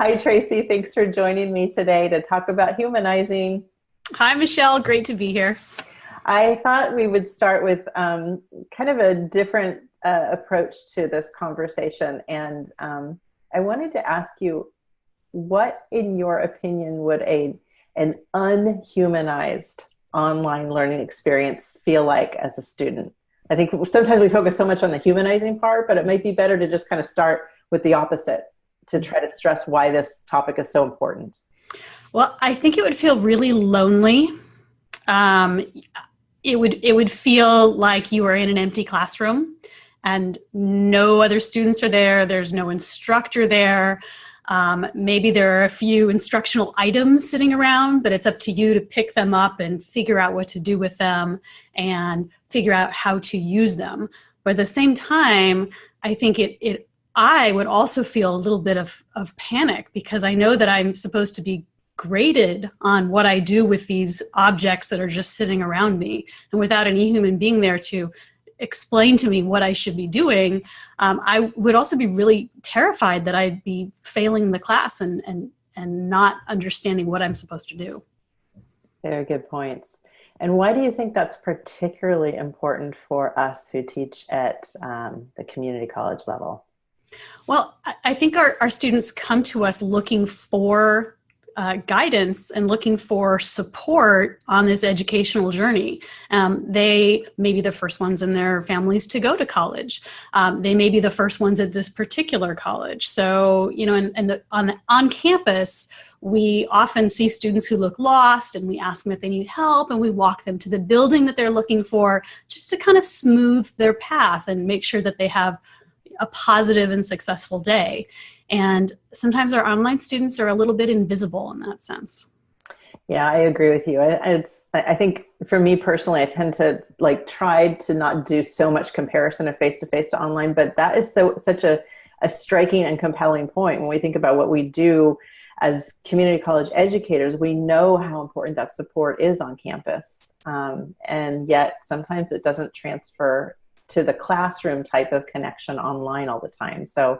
Hi, Tracy. Thanks for joining me today to talk about humanizing. Hi, Michelle. Great to be here. I thought we would start with um, kind of a different uh, approach to this conversation. And um, I wanted to ask you, what, in your opinion, would a an unhumanized online learning experience feel like as a student? I think sometimes we focus so much on the humanizing part, but it might be better to just kind of start with the opposite to try to stress why this topic is so important. Well, I think it would feel really lonely. Um, it would it would feel like you are in an empty classroom and no other students are there. There's no instructor there. Um, maybe there are a few instructional items sitting around, but it's up to you to pick them up and figure out what to do with them and figure out how to use them. But at the same time, I think it, it I would also feel a little bit of, of panic because I know that I'm supposed to be graded on what I do with these objects that are just sitting around me. And without any human being there to explain to me what I should be doing, um, I would also be really terrified that I'd be failing the class and, and, and not understanding what I'm supposed to do. Very good points. And why do you think that's particularly important for us who teach at um, the community college level? Well, I think our, our students come to us looking for uh, guidance and looking for support on this educational journey. Um, they may be the first ones in their families to go to college. Um, they may be the first ones at this particular college. So, you know, and, and the, on, the, on campus, we often see students who look lost and we ask them if they need help and we walk them to the building that they're looking for just to kind of smooth their path and make sure that they have a positive and successful day. And sometimes our online students are a little bit invisible in that sense. Yeah, I agree with you. It's, I think for me personally, I tend to like try to not do so much comparison of face-to-face -to, -face to online, but that is so such a, a striking and compelling point when we think about what we do as community college educators, we know how important that support is on campus. Um, and yet sometimes it doesn't transfer to the classroom type of connection online all the time. So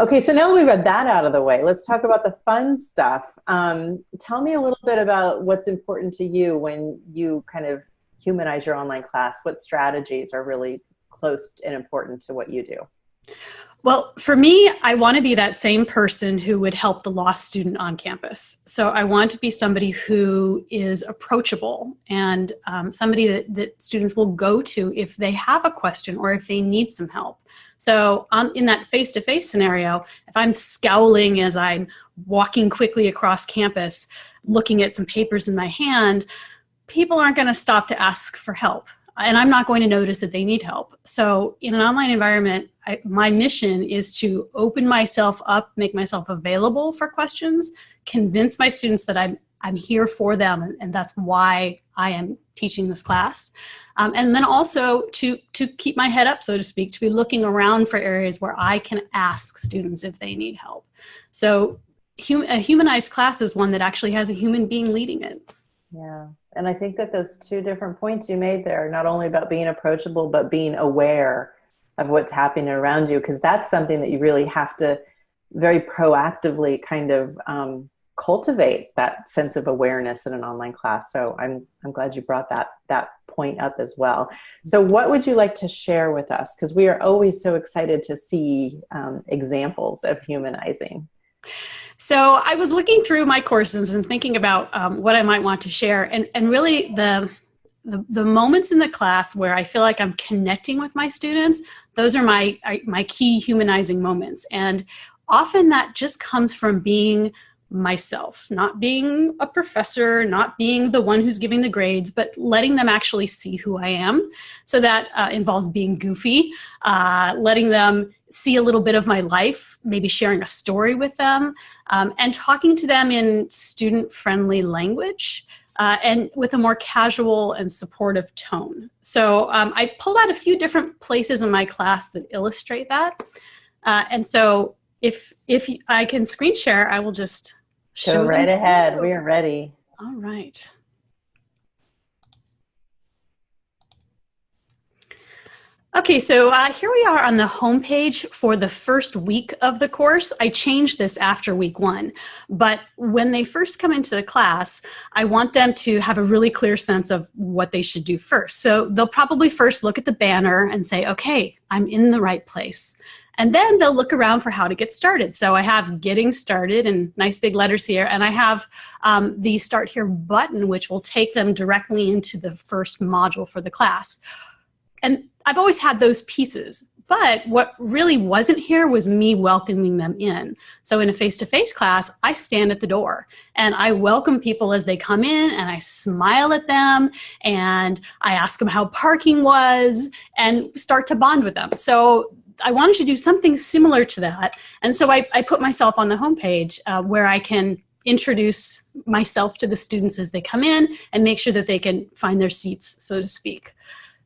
Okay, so now that we've got that out of the way, let's talk about the fun stuff. Um, tell me a little bit about what's important to you when you kind of humanize your online class. What strategies are really close and important to what you do? Well, for me, I want to be that same person who would help the lost student on campus. So I want to be somebody who is approachable and um, somebody that, that students will go to if they have a question or if they need some help. So um, in that face-to-face -face scenario, if I'm scowling as I'm walking quickly across campus, looking at some papers in my hand, people aren't going to stop to ask for help and I'm not going to notice that they need help. So in an online environment, I, my mission is to open myself up, make myself available for questions, convince my students that I'm, I'm here for them and, and that's why I am teaching this class. Um, and then also to, to keep my head up, so to speak, to be looking around for areas where I can ask students if they need help. So hum a humanized class is one that actually has a human being leading it. Yeah. And I think that those two different points you made there, not only about being approachable, but being aware of what's happening around you, because that's something that you really have to very proactively kind of um, cultivate that sense of awareness in an online class. So I'm, I'm glad you brought that, that point up as well. So what would you like to share with us? Because we are always so excited to see um, examples of humanizing. So I was looking through my courses and thinking about um, what I might want to share. And, and really the, the, the, moments in the class where I feel like I'm connecting with my students, those are my, my key humanizing moments. And often that just comes from being myself, not being a professor, not being the one who's giving the grades, but letting them actually see who I am. So that uh, involves being goofy, uh, letting them see a little bit of my life, maybe sharing a story with them, um, and talking to them in student-friendly language. Uh, and with a more casual and supportive tone. So um, I pulled out a few different places in my class that illustrate that. Uh, and so if, if I can screen share, I will just Go right ahead. We are ready. All right. Okay, so uh, here we are on the homepage for the first week of the course. I changed this after week one, but when they first come into the class, I want them to have a really clear sense of what they should do first. So they'll probably first look at the banner and say, okay, I'm in the right place. And then they'll look around for how to get started. So I have getting started in nice big letters here, and I have um, the start here button, which will take them directly into the first module for the class. And I've always had those pieces. But what really wasn't here was me welcoming them in. So in a face-to-face -face class, I stand at the door and I welcome people as they come in and I smile at them and I ask them how parking was and start to bond with them. So I wanted to do something similar to that. And so I, I put myself on the homepage uh, where I can introduce myself to the students as they come in and make sure that they can find their seats, so to speak.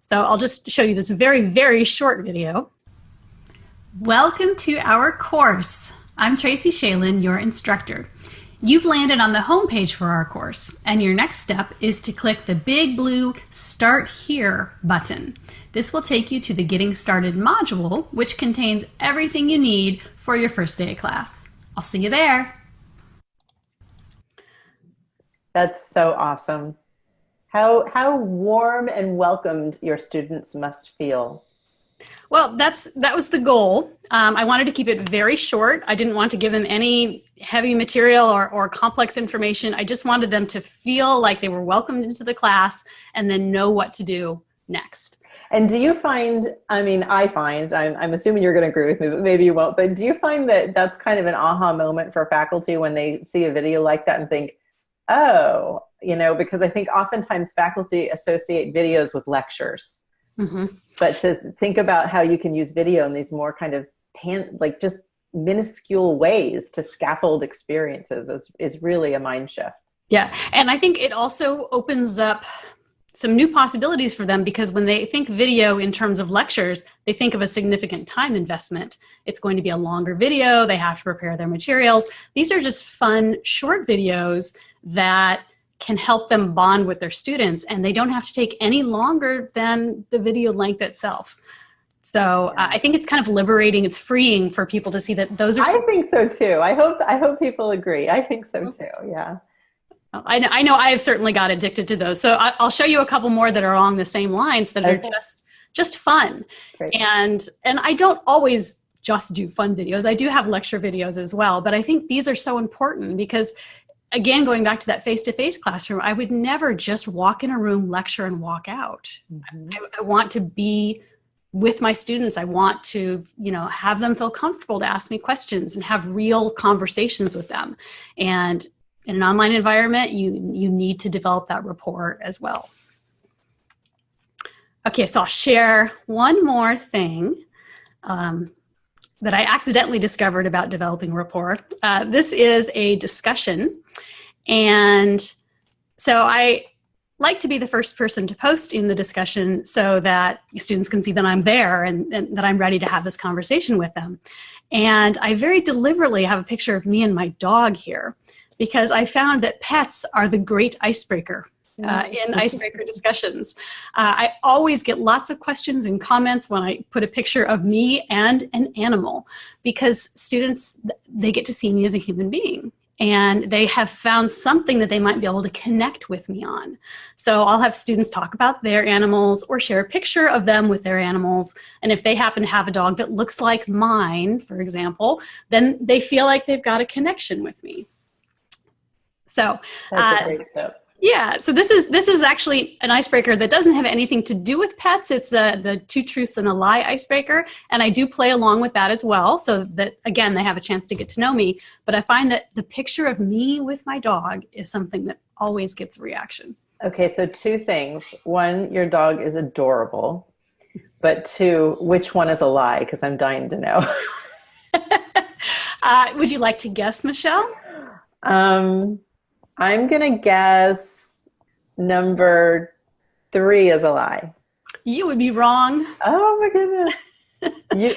So I'll just show you this very, very short video. Welcome to our course. I'm Tracy Shalin, your instructor. You've landed on the homepage for our course, and your next step is to click the big blue Start Here button. This will take you to the Getting Started module, which contains everything you need for your first day of class. I'll see you there. That's so awesome. How, how warm and welcomed your students must feel. Well, that's that was the goal. Um, I wanted to keep it very short. I didn't want to give them any heavy material or, or complex information. I just wanted them to feel like they were welcomed into the class and then know what to do next. And do you find, I mean, I find, I'm, I'm assuming you're going to agree with me, but maybe you won't, but do you find that that's kind of an aha moment for faculty when they see a video like that and think, oh, you know, because I think oftentimes faculty associate videos with lectures. Mm-hmm. But to think about how you can use video in these more kind of tan- like just minuscule ways to scaffold experiences is, is really a mind shift. Yeah. And I think it also opens up some new possibilities for them because when they think video in terms of lectures, they think of a significant time investment. It's going to be a longer video, they have to prepare their materials. These are just fun short videos that can help them bond with their students and they don't have to take any longer than the video length itself. So uh, I think it's kind of liberating. It's freeing for people to see that those are. I think so too. I hope I hope people agree. I think so too. Yeah. I know, I know I have certainly got addicted to those. So I, will show you a couple more that are along the same lines that okay. are just just fun. Great. And and I don't always just do fun videos. I do have lecture videos as well, but I think these are so important because again going back to that face-to-face -face classroom, I would never just walk in a room, lecture and walk out. Mm -hmm. I, I want to be with my students i want to you know have them feel comfortable to ask me questions and have real conversations with them and in an online environment, you, you need to develop that rapport as well. Okay, so I'll share one more thing um, that I accidentally discovered about developing rapport. Uh, this is a discussion. And so I like to be the first person to post in the discussion so that students can see that I'm there and, and, that I'm ready to have this conversation with them. And I very deliberately have a picture of me and my dog here because I found that pets are the great icebreaker uh, in icebreaker discussions. Uh, I always get lots of questions and comments when I put a picture of me and an animal because students, they get to see me as a human being and they have found something that they might be able to connect with me on. So I'll have students talk about their animals or share a picture of them with their animals. And if they happen to have a dog that looks like mine, for example, then they feel like they've got a connection with me. So uh, yeah, so this is this is actually an icebreaker that doesn't have anything to do with pets. It's uh, the two truths and a lie icebreaker, and I do play along with that as well, so that again they have a chance to get to know me. But I find that the picture of me with my dog is something that always gets a reaction. Okay, so two things: one, your dog is adorable, but two, which one is a lie? Because I'm dying to know. uh, would you like to guess, Michelle? Um, I'm going to guess number three is a lie. You would be wrong. Oh my goodness. You,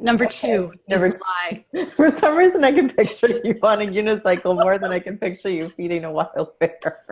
number okay. two number two. lie. For some reason, I can picture you on a unicycle more than I can picture you feeding a wild bear.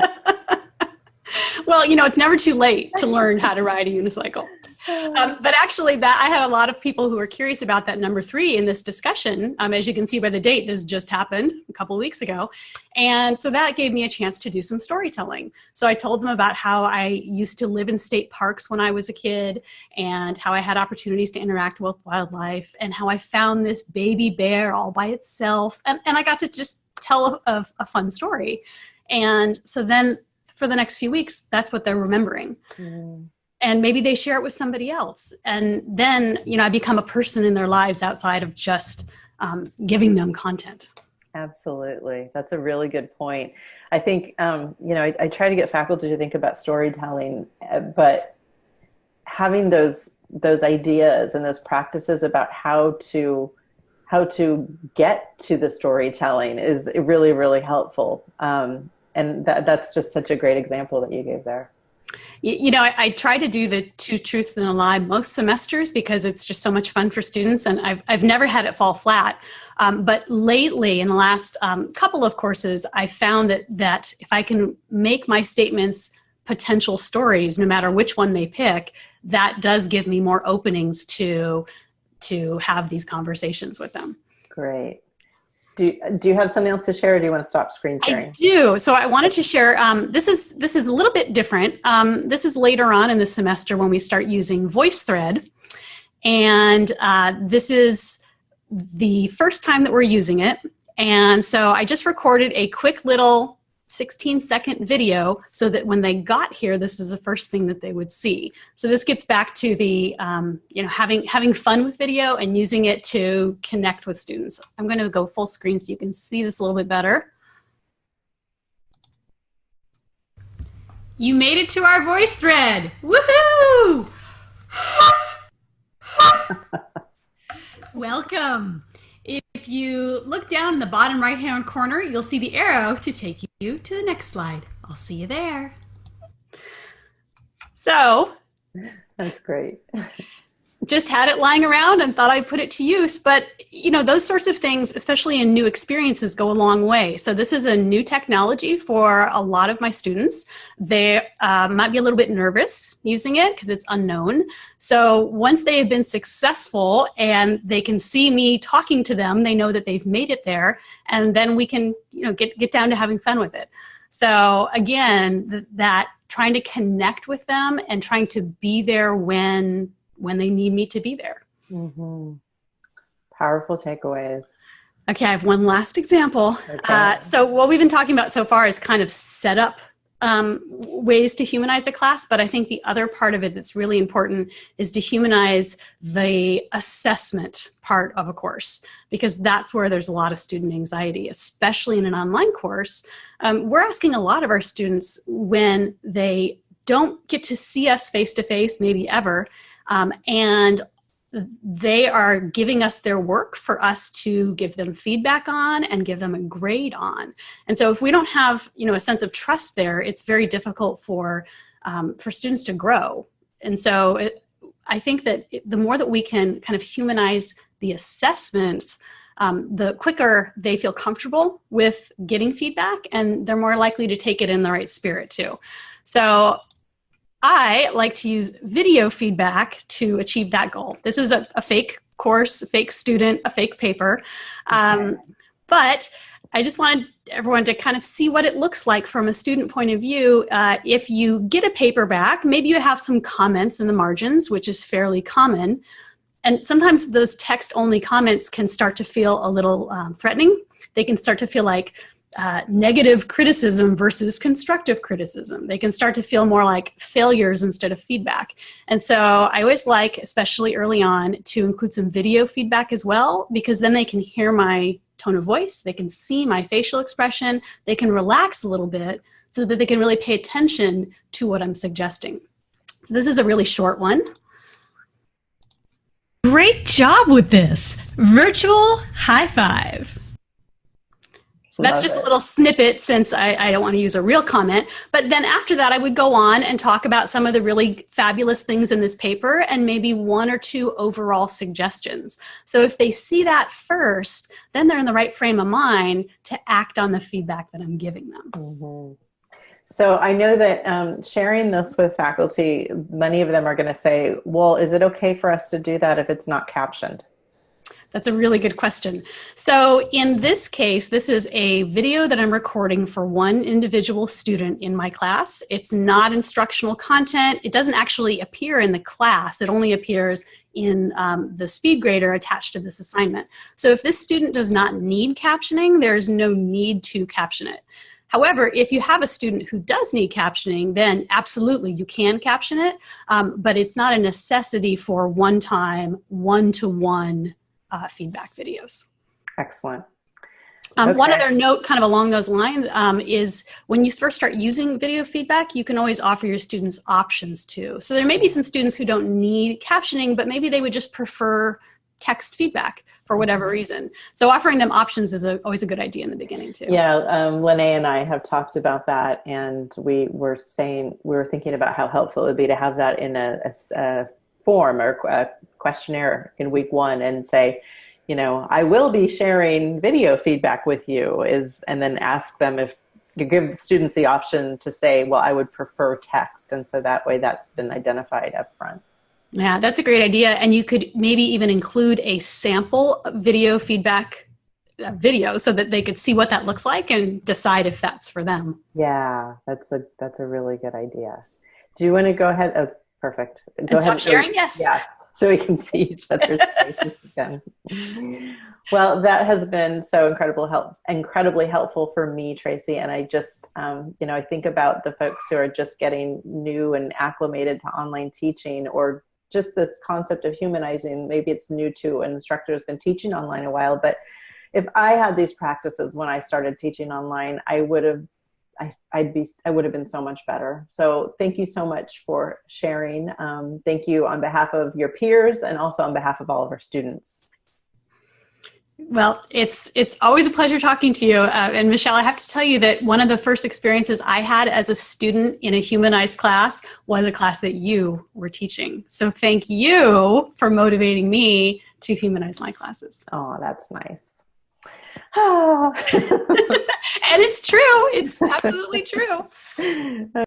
well, you know, it's never too late to learn how to ride a unicycle. Um, but actually, that I had a lot of people who were curious about that number three in this discussion. Um, as you can see by the date, this just happened a couple weeks ago, and so that gave me a chance to do some storytelling. So I told them about how I used to live in state parks when I was a kid, and how I had opportunities to interact with wildlife, and how I found this baby bear all by itself, and, and I got to just tell a, a, a fun story. And so then for the next few weeks, that's what they're remembering. Mm and maybe they share it with somebody else. And then you know i become a person in their lives outside of just um, giving them content. Absolutely. That's a really good point. I think um, you know I, I, try to get faculty to think about storytelling uh, but having those those ideas and those practices about how to how to get to the storytelling is really really helpful. Um, and that, that's just such a great example that you gave there you know, I, I, try to do the two truths and a lie most semesters because it's just so much fun for students, and I've, I've never had it fall flat. Um, but lately, in the last um, couple of courses, I found that that if I can make my statements potential stories, no matter which one they pick, that does give me more openings to to have these conversations with them. Great do, do you have something else to share or do you want to stop screen sharing? I do. So I wanted to share, um, this is this is a little bit different. Um, this is later on in the semester when we start using VoiceThread. And uh, this is the first time that we're using it. And so I just recorded a quick little 16 second video so that when they got here, this is the first thing that they would see. So this gets back to the, um, you know, having, having fun with video and using it to connect with students. I'm gonna go full screen so you can see this a little bit better. You made it to our VoiceThread. Woohoo! Welcome. If you look down in the bottom right hand corner, you'll see the arrow to take you to the next slide. I'll see you there. So, that's great. just had it lying around and thought I'd put it to use. But, you know, those sorts of things, especially in new experiences, go a long way. So, this is a new technology for a lot of my students. They uh, might be a little bit nervous using it because it's unknown. So, once they have been successful and they can see me talking to them, they know that they've made it there. And then we can, you know, get, get down to having fun with it. So, again, th- that trying to connect with them and trying to be there when when they need me to be there. Mm-hmm. Powerful takeaways. Okay, I have one last example. Okay. Uh, so, what we've been talking about so far is kind of set up um, ways to humanize a class, but I think the other part of it that's really important is to humanize the assessment part of a course, because that's where there's a lot of student anxiety, especially in an online course. Um, we're asking a lot of our students when they don't get to see us face to face, maybe ever, um, and they are giving us their work for us to give them feedback on and give them a grade on. And so if we don't have, you know, a sense of trust there, it's very difficult for um, for students to grow. And so it, I think that the more that we can kind of humanize the assessments, um, the quicker they feel comfortable with getting feedback and they're more likely to take it in the right spirit too. So I like to use video feedback to achieve that goal. This is a, a fake course, a fake student, a fake paper. Um, but I just wanted everyone to kind of see what it looks like from a student point of view. Uh, if you get a paper back, maybe you have some comments in the margins, which is fairly common. And sometimes those text only comments can start to feel a little um, threatening. They can start to feel like, uh, negative criticism versus constructive criticism. They can start to feel more like failures instead of feedback. And so I always like, especially early on, to include some video feedback as well, because then they can hear my tone of voice, they can see my facial expression, they can relax a little bit so that they can really pay attention to what I'm suggesting. So this is a really short one. Great job with this. Virtual high five. So that's just it. a little snippet since I, I don't want to use a real comment. But then after that, I would go on and talk about some of the really fabulous things in this paper and maybe one or two overall suggestions. So if they see that first, then they're in the right frame of mind to act on the feedback that I'm giving them. Mm-hmm. So I know that um, sharing this with faculty, many of them are going to say, well, is it okay for us to do that if it's not captioned? That's a really good question. So in this case, this is a video that I'm recording for one individual student in my class. It's not instructional content. It doesn't actually appear in the class. It only appears in um, the SpeedGrader attached to this assignment. So if this student does not need captioning, there's no need to caption it. However, if you have a student who does need captioning, then absolutely you can caption it, um, but it's not a necessity for one-time, one-to-one uh, feedback videos. Excellent. Um, okay. One other note kind of along those lines um, is when you first start using video feedback, you can always offer your students options too. So there may be some students who don't need captioning, but maybe they would just prefer text feedback for whatever mm-hmm. reason. So offering them options is a, always a good idea in the beginning too. Yeah, um, Lene and I have talked about that and we were saying, we were thinking about how helpful it would be to have that in a, a, a form or a questionnaire in week one and say, you know, I will be sharing video feedback with you is, and then ask them if you give students the option to say, well, I would prefer text. And so that way that's been identified up front. Yeah, that's a great idea. And you could maybe even include a sample video feedback uh, video so that they could see what that looks like and decide if that's for them. Yeah, that's a, that's a really good idea. Do you want to go ahead? Oh, perfect. Go and. Stop sharing? Yes. Yeah so we can see each other's faces again. Well, that has been so incredible help, incredibly helpful for me, Tracy. And I just, um, you know, I think about the folks who are just getting new and acclimated to online teaching or just this concept of humanizing. Maybe it's new to an instructor who's been teaching online a while, but if I had these practices when I started teaching online, I would have I, I'd be, I would have been so much better. So thank you so much for sharing. Um, thank you on behalf of your peers and also on behalf of all of our students. Well, it's it's always a pleasure talking to you. Uh, and Michelle, I have to tell you that one of the first experiences I had as a student in a humanized class was a class that you were teaching. So thank you for motivating me to humanize my classes. Oh, that's nice. Ah. and it's true. It's absolutely true.